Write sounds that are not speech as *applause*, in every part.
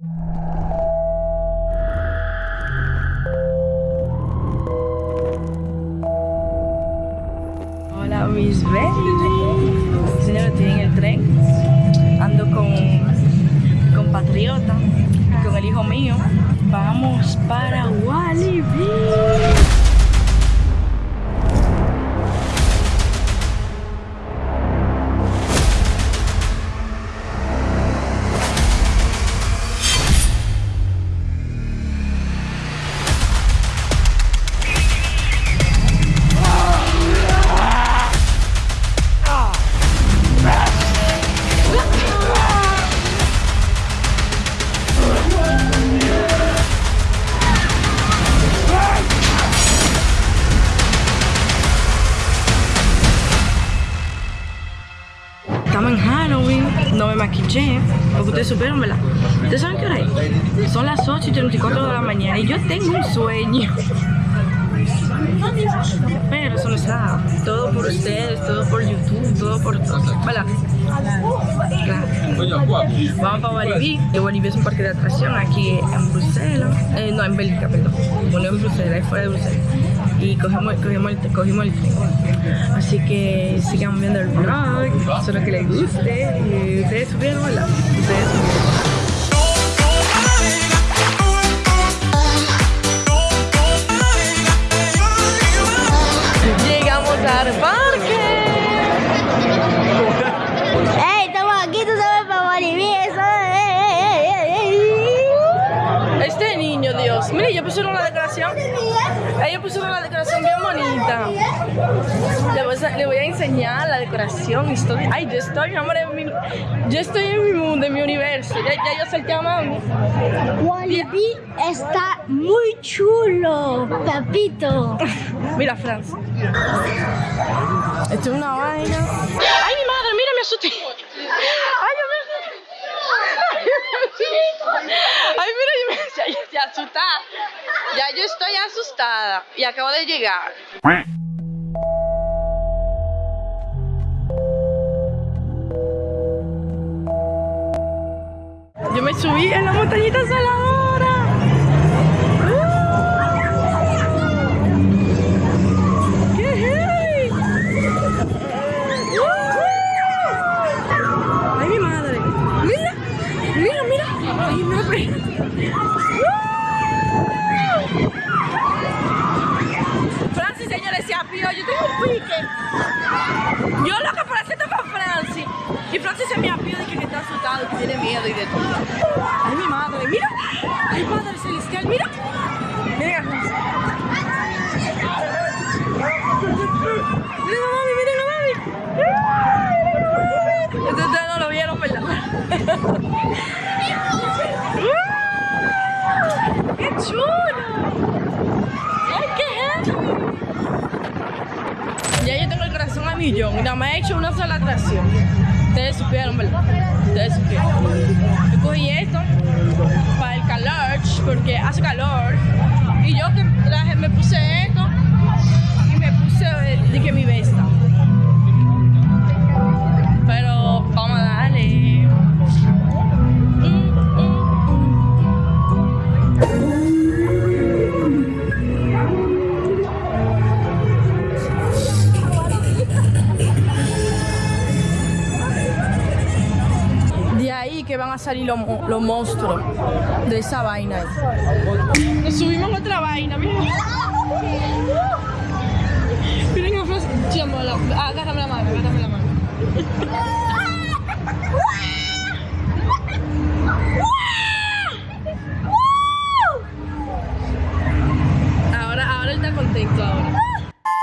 Hola mis babies. Señora, estoy en el tren. Ando con compatriota con el hijo mío. Vamos para supieron, ¿verdad? ¿Ustedes saben qué hora es? Son las 8 y 34 de la mañana y yo tengo un sueño. Pero eso no es nada. Todo por ustedes, todo por YouTube, todo por todo. ¿Verdad? Claro. Vamos para Walibi. Y Walibi es un parque de atracción aquí en Bruselas. Eh, no, en Bélgica, perdón. No en Bruselas, es fuera de Bruselas. Y cogemos, cogemos, el, cogimos el tren. Así que sigan viendo el vlog. Espero que les guste. Y ustedes supieron, ¿verdad? Ustedes supieron. Ellos pusieron la decoración bien bonita. Le voy, a, le voy a enseñar la decoración. Estoy, ay, yo estoy, mi amor, en mi, yo estoy en mi mundo, en mi universo. Ya, ya yo solté a mami. Walibi está muy chulo, papito. Mira, Franz. Esto es una vaina. ¡Ay, mi madre! ¡Mira, me asusté! ¡Ay, yo me asusté! ¡Ay, mira, yo me ya, ya, ya asustada! Ya yo estoy asustada y acabo de llegar. Yo me subí en la montañita saladora. ¡Ay, mi madre! ¡Mira! ¡Mira, mira! ¡Ay, no, Francis, señores, se apió. Yo tengo un pique. Yo lo que parece esto para Francis. Y Francis se me apió de que está asustado, que tiene miedo y de todo. ¡Ay, mi madre! ¡Mira! ¡Ay, Padre Celestial! ¡Mira! ¡Mira, Francis! ¡Miren a mami! ¡Miren a mami! Esto ustedes no lo vieron, ¿verdad? ¡Qué chulo! ¡Ay, qué! Ya yo tengo el corazón a millón y nada más he hecho una sola atracción. Ustedes supieron, ¿verdad? Ustedes supieron. Yo cogí esto para el calor, porque hace calor. Y yo que traje, me puse esto y me puse eh, que mi vesta. Salir los, los monstruos de esa vaina. ahí. Nos subimos a otra vaina, miren. Miren. Agárrame la mano, agárrame la mano. Ahora, ahora él está contento ahora.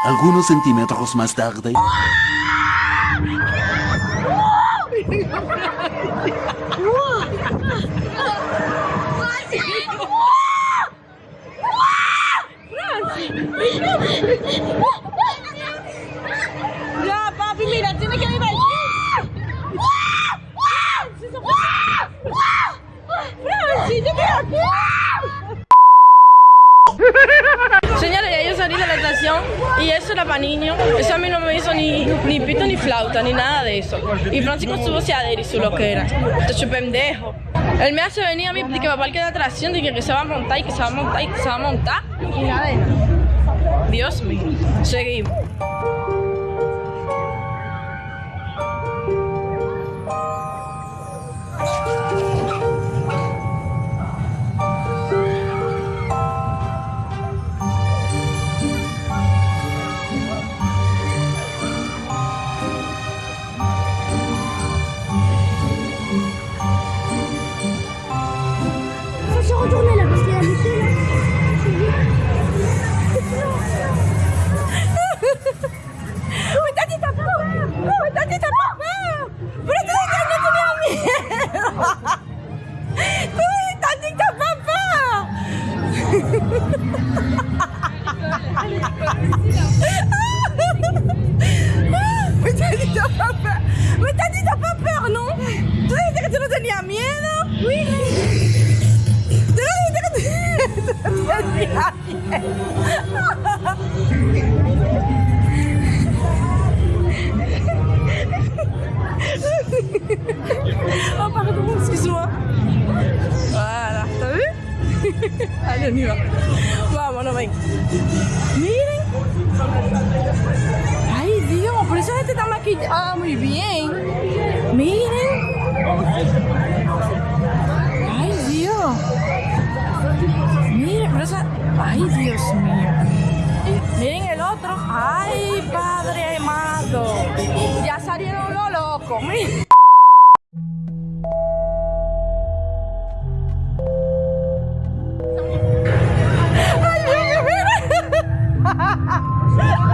Algunos centímetros más tarde. *laughs* Ya, papi, mira, tiene que quiero aquí. Señores, ya yo salí de la estación y eso era para niños. Eso a mí no me hizo ni, ni pito ni flauta, ni nada de eso. Y Francis con su voceadera y su loquera. Hecho pendejo. Él me hace venir a mí de que va a parque de atracción, de que, que se va a montar y que se va a montar y que se va a montar. Y nada de. Dios mío. Seguimos. Oh, pardon, excuse-moi. Voilà, t'as *laughs* vu Allez, on y va. Vámonos, ven. Miren. Ay, Dios, por eso gente está maquillada muy bien. Miren. Ay, Dios. Miren, pero esa... Ay, Dios mío. Miren el otro. Ay, padre amado. Ya salieron los locos. Miren. ¡Ay, Dios, mira!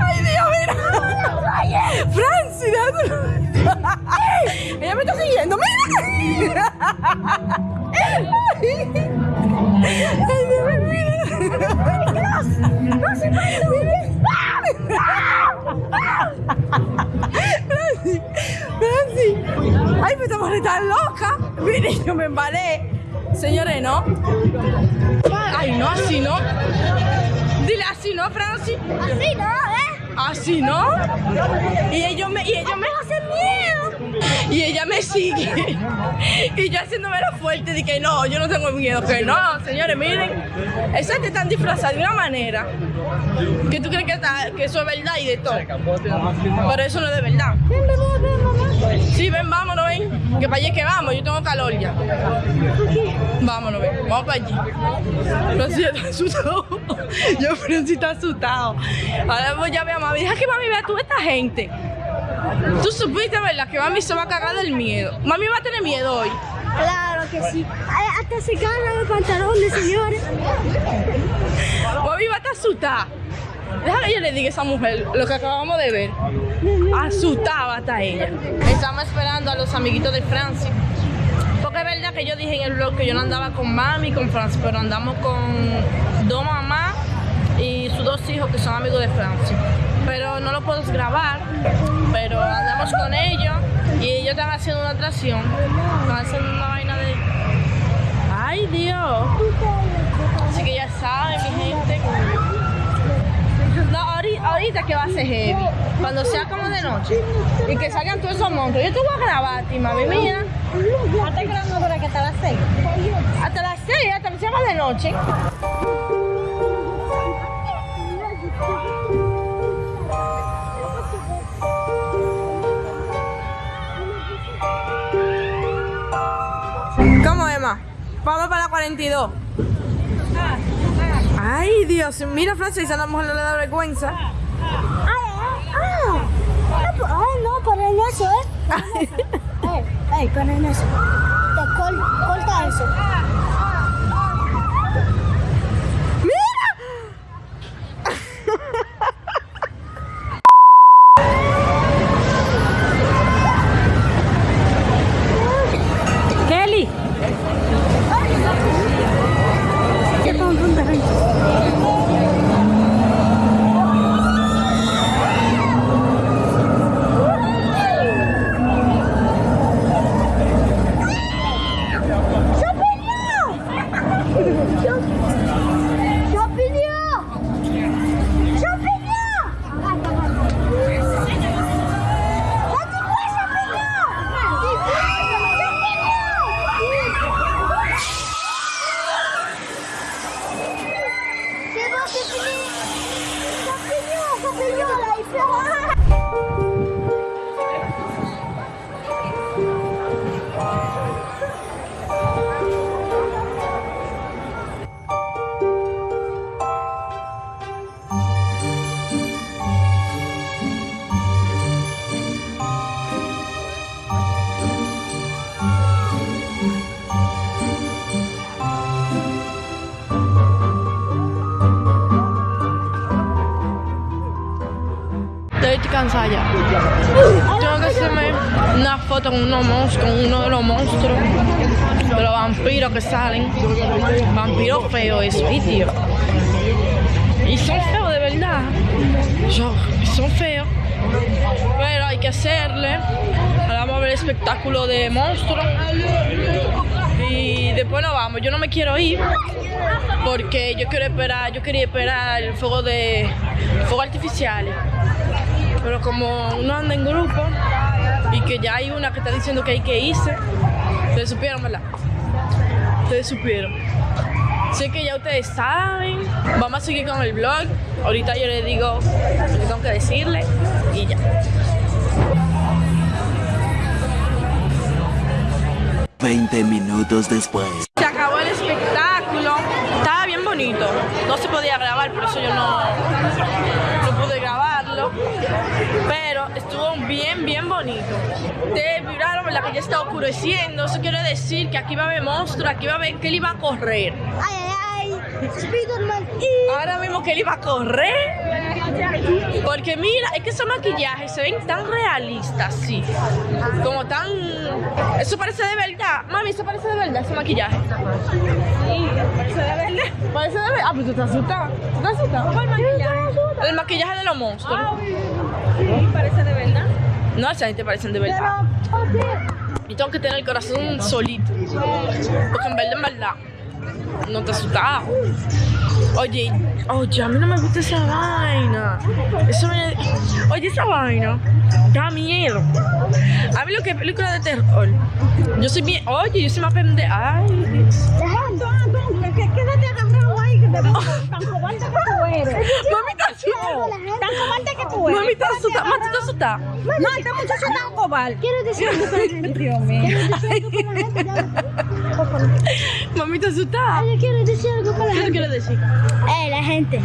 ¡Ay, Dios, mira! ¡Ella me está siguiendo! ¡Mira! ¡Ay, Dios, mira! ¡No se. ¡Ay, me estamos tan loca! Mire, yo me embalé. Señores, ¿no? Ay, no, así no. Dile así, ¿no, Francis? Así no, ¿eh? Así, ¿no? Y ellos me, y ellos me hacen miedo. Y ella me sigue. *laughs* Y yo haciéndome la fuerte de que no, yo no tengo miedo. Que no, señores, miren. Esas te están disfrazadas de una manera que tú crees que, está- que eso es verdad y de todo. Pero eso no es de verdad. Sí, ven, vámonos, ven. Que para allá es que vamos, yo tengo calor ya. Vámonos, ven, vamos para allí. Francis *laughs* está asustado. Yo, Francis está asustado. Ahora voy a ver a mami. Deja que mami vea tú esta gente. Tú supiste, ¿verdad? Que mami se va a cagar del miedo. Mami va a tener miedo hoy. Claro que sí. Ay, hasta se cagan los pantalones, señores. Mami va a estar asustada. Deja que yo le diga a esa mujer lo que acabamos de ver. Asustada hasta ella. Estamos esperando a los amiguitos de Francis. Porque es verdad que yo dije en el blog que yo no andaba con mami y con Francis, pero andamos con dos mamás y sus dos hijos que son amigos de Francis. Pero no lo puedo grabar, pero andamos con ellos y ellos están haciendo una atracción. Están haciendo una vaina de... ¡Ay, Dios! Así que ya saben, mi gente. No, ahorita, ahorita que va a ser heavy. Cuando sea como de noche. Y que salgan todos esos monstruos. Yo te voy a grabar a ti, mami. Mira. Hasta grabando para que hasta las seis. Hasta las 6, hasta que sea más de noche. Vamos para la 42. Ay, Dios. Mira, Francis, a la mujer no le da vergüenza. Ay, ah, ah. *laughs* Ay, no, para en eso, ¿eh? Ey, para en eso. Te col- corta eso. Tengo que hacerme una foto con, uno de los monstruos, de los vampiros que salen. Vampiros feos, eso, y son feos de verdad. Son feos. Pero hay que hacerle. Ahora vamos a ver el espectáculo de monstruos. Y después nos vamos. Yo no me quiero ir porque yo quiero esperar, yo quería esperar el fuego de fuego artificiales. Pero como uno anda en grupo y que ya hay una que está diciendo que hay que irse, ustedes supieron, ¿verdad? Ustedes supieron. Sé que ya ustedes saben. Vamos a seguir con el vlog. Ahorita yo les digo lo que tengo que decirle y ya. 20 minutos después. Se acabó el espectáculo. Estaba bien bonito. No se podía grabar, por eso yo no, no pude grabarlo. Pero estuvo bien, bien bonito. Ustedes viraron, ¿verdad? Que ya está oscureciendo. Eso quiere decir que aquí va a haber monstruo, aquí va a haber que él iba a correr. Spiderman. Ahora mismo que él iba a correr. Porque mira, es que esos maquillajes se ven tan realistas, sí. Como tan. Eso parece de verdad. Mami, eso parece de verdad, ese maquillaje. Sí, parece de verdad. Parece de verdad. Ah, pues tú estás asustada. ¿Tú estás asustada? ¿Cuál maquillaje? El maquillaje de los monstruos. Sí, parece de verdad. No, esa gente parecen de verdad. Y tengo que tener el corazón solito. Porque en verdad, en verdad, no te asustaba. Oye, oye, a mí no me gusta esa vaina. Eso me... Oye, esa vaina da miedo. A mí lo que es película de terror. Yo soy bien. Oye, yo soy más pendeja. Ay, Dios. Quédate agarrado ahí, que te *laughs* tan cobarde que tú eres. Mami, está asustada. Tan cobarde que tú eres. Mami, está asustada. Mami, está asustada. No, este muchacho es tan cobarde. Quiero decir algo para *laughs* la gente. Dios mío. Quiero decir algo para la gente. Por favor. Mami, está asustada. Ay, yo quiero decir algo para la ¿Qué quiero decir? Eh, la gente.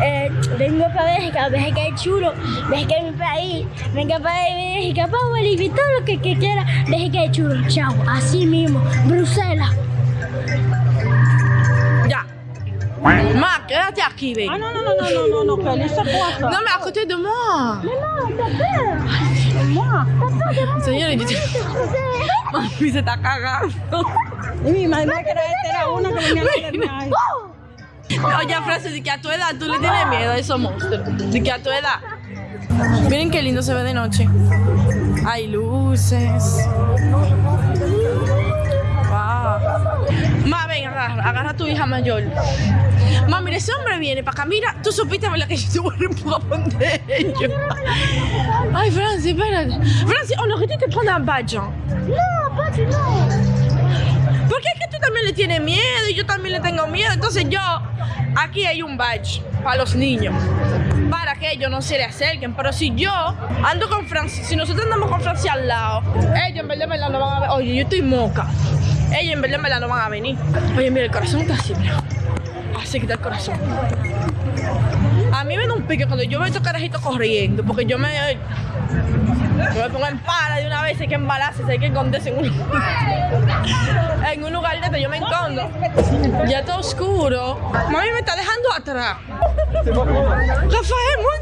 Eh, vengo para Bélgica, Bélgica es chulo, Bélgica es mi país, venga para Bélgica, para Bolivia, todo lo que, que quiera, Bélgica es chulo, chao, así mismo, Bruselas. Ma, quédate aquí, ven. Ah, no, no, no, no, no, no, no, que él se pasa. Non, mais à côté de moi. Moi. Señora, yo Mami se está cagando. Y mi madre que era una que venía a hacer Oye, Francis, de que a tu edad tú le tienes miedo a esos monstruos. De que a tu edad. Miren qué lindo se ve de noche. Hay luces. Wow. Ma, ven, agarra, agarra a tu hija mayor. Ma, mira, ese hombre viene para acá. Mira, tú supiste, ¿verdad? Que yo un empujón de ellos. Ay, Francis, espérate. Francis, on aurait dû te prendre un badge. No, papi, no. Porque es que tú también le tienes miedo y yo también le tengo miedo. Entonces yo, aquí hay un badge para los niños. Para que ellos no se le acerquen. Pero si yo ando con Francia, si nosotros andamos con Francia al lado, ellos en verdad, en verdad no van a ver. Oye, yo estoy moca. Ellos en verdad, en verdad no van a venir. Oye, mira, el corazón está así, mira. Así que está el corazón. A mí me da un pique cuando yo veo estos carajitos corriendo, porque yo me, yo me pongo en para de una vez, hay que embalarse, hay que esconderse en un, en un lugar de esto, yo me escondo. Ya está oscuro. Mami me está dejando atrás. Rafael, mon.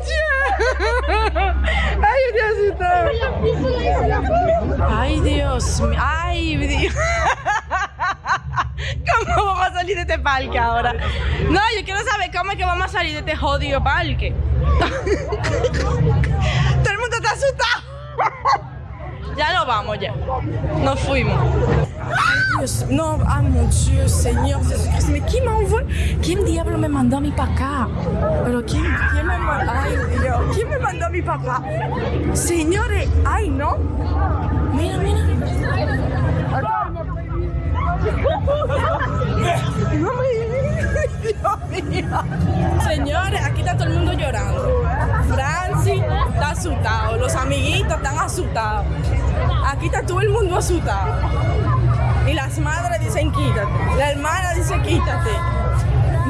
Ay, Diosito. Ay, Dios mío. Ay, Dios. *laughs* ¿Cómo salir de este parque ahora? No, yo quiero saber cómo es que vamos a salir de este jodido parque. *laughs* Todo el mundo está asustado. *laughs* Ya nos vamos ya. Nos fuimos. Ay, Dios, no, ay, mon Dieu, Señor Jesucristo. ¿Mais quién me envoie? ¿Quién diablo me mandó a mi para acá? Pero ¿quién, quién me mandó? Ay, Dios, ¿quién me mandó a mi acá? Señores, ay, no. Mira, mira. Señores, aquí está todo el mundo llorando. Francis está asustado, los amiguitos están asustados. Aquí está todo el mundo asustado. Y las madres dicen quítate. La hermana dice quítate.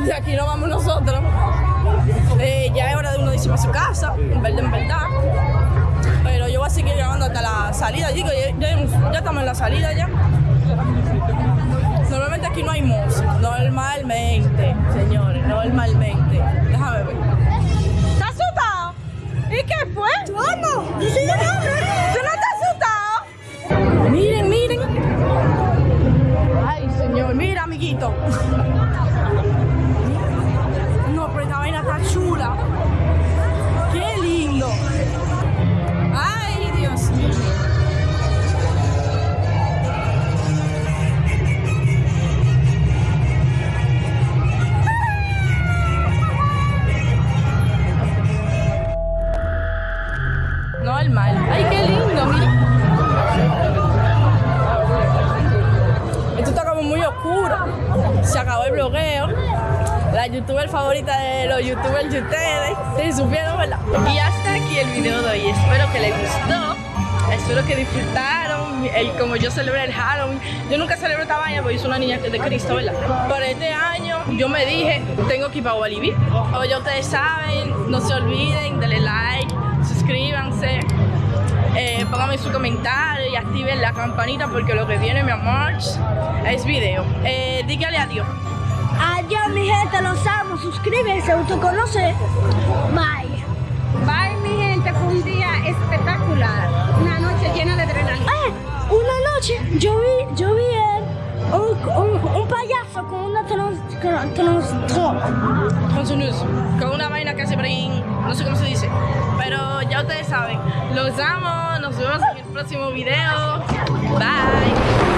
Y aquí no vamos nosotros. Eh, ya es hora de uno irse para su casa, en verdad, en verdad. Pero yo voy a seguir grabando hasta la salida. Digo, ya estamos en la salida ya. Normalmente aquí no hay música. Normalmente, señores, normalmente. Déjame ver. ¿Estás asustado? ¿Y qué fue? ¿Cómo? Dice el nombre. ¿Tú no estás asustado? Miren, miren. Ay, señor, mira, amiguito. Hoy. Espero que les gustó. Espero que disfrutaron el, como yo celebré el Halloween. Yo nunca celebro esta vaina porque soy una niña de Cristo, ¿verdad? Pero este año yo me dije, tengo que ir para Walibi. O ya ustedes saben, no se olviden, denle like, suscríbanse. Eh, pónganme su comentario y activen la campanita porque lo que viene, mi amor, es video. Eh, dígale adiós. Adiós, mi gente, los amo. Suscríbete, autoconoce. Bye. Bye, un día espectacular. Una noche llena de adrenalina. Eh, una noche yo vi, yo vi el- un, un, un payaso con una trans, trans, trans- Con su con una vaina que hace brin, no sé cómo se dice. Pero ya ustedes saben. Los amo, nos vemos en el próximo video. Bye.